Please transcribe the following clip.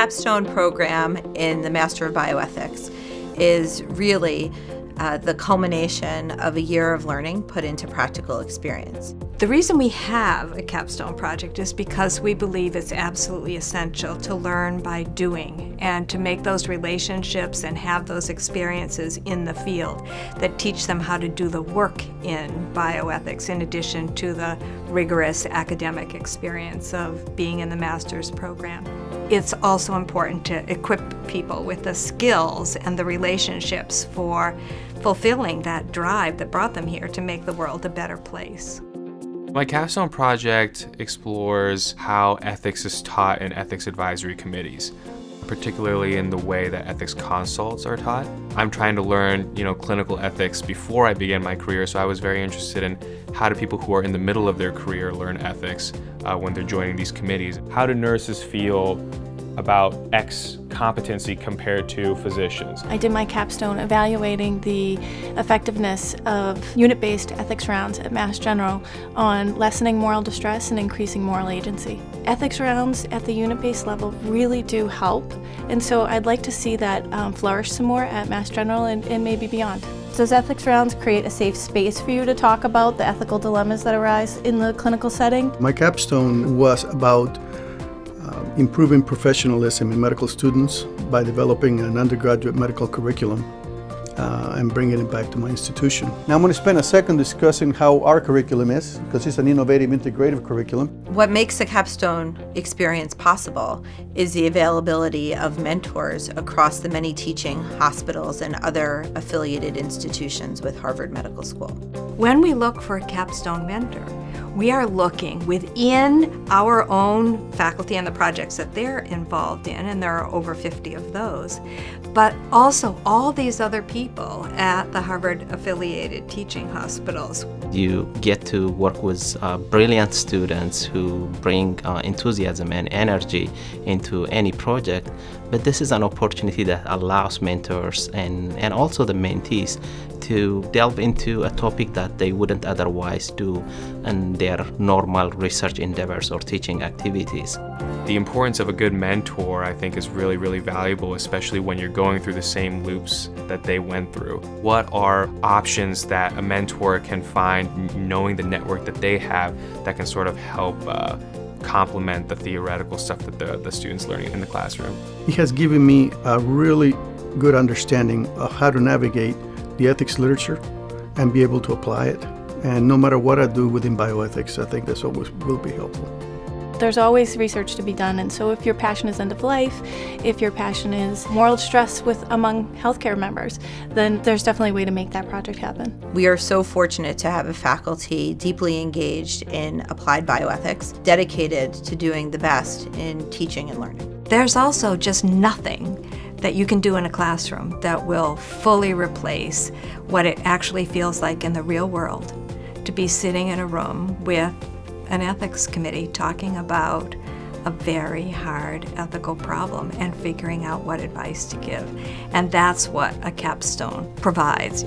capstone program in the Master of Bioethics is really uh, the culmination of a year of learning put into practical experience. The reason we have a capstone project is because we believe it's absolutely essential to learn by doing and to make those relationships and have those experiences in the field that teach them how to do the work in bioethics in addition to the rigorous academic experience of being in the master's program. It's also important to equip people with the skills and the relationships for fulfilling that drive that brought them here to make the world a better place. My capstone project explores how ethics is taught in ethics advisory committees, particularly in the way that ethics consults are taught. I'm trying to learn, you know, clinical ethics before I began my career, so I was very interested in how do people who are in the middle of their career learn ethics uh, when they're joining these committees. How do nurses feel about X competency compared to physicians. I did my capstone evaluating the effectiveness of unit-based ethics rounds at Mass General on lessening moral distress and increasing moral agency. Ethics rounds at the unit-based level really do help, and so I'd like to see that um, flourish some more at Mass General and, and maybe beyond. Does ethics rounds create a safe space for you to talk about the ethical dilemmas that arise in the clinical setting? My capstone was about uh, improving professionalism in medical students by developing an undergraduate medical curriculum uh, and bringing it back to my institution. Now I'm going to spend a second discussing how our curriculum is, because it's an innovative integrative curriculum. What makes the capstone experience possible is the availability of mentors across the many teaching hospitals and other affiliated institutions with Harvard Medical School. When we look for a capstone mentor, we are looking within our own faculty and the projects that they're involved in, and there are over 50 of those, but also all these other people at the Harvard affiliated teaching hospitals. You get to work with uh, brilliant students who bring uh, enthusiasm and energy into any project, but this is an opportunity that allows mentors and, and also the mentees to delve into a topic that they wouldn't otherwise do in their normal research endeavors or teaching activities. The importance of a good mentor, I think, is really, really valuable, especially when you're going through the same loops that they went through. What are options that a mentor can find, knowing the network that they have, that can sort of help uh, complement the theoretical stuff that the, the students learning in the classroom? He has given me a really good understanding of how to navigate the ethics literature and be able to apply it. And no matter what I do within bioethics, I think this always will be helpful. There's always research to be done, and so if your passion is end of life, if your passion is moral stress with among healthcare members, then there's definitely a way to make that project happen. We are so fortunate to have a faculty deeply engaged in applied bioethics, dedicated to doing the best in teaching and learning. There's also just nothing that you can do in a classroom that will fully replace what it actually feels like in the real world to be sitting in a room with an ethics committee talking about a very hard ethical problem and figuring out what advice to give. And that's what a capstone provides.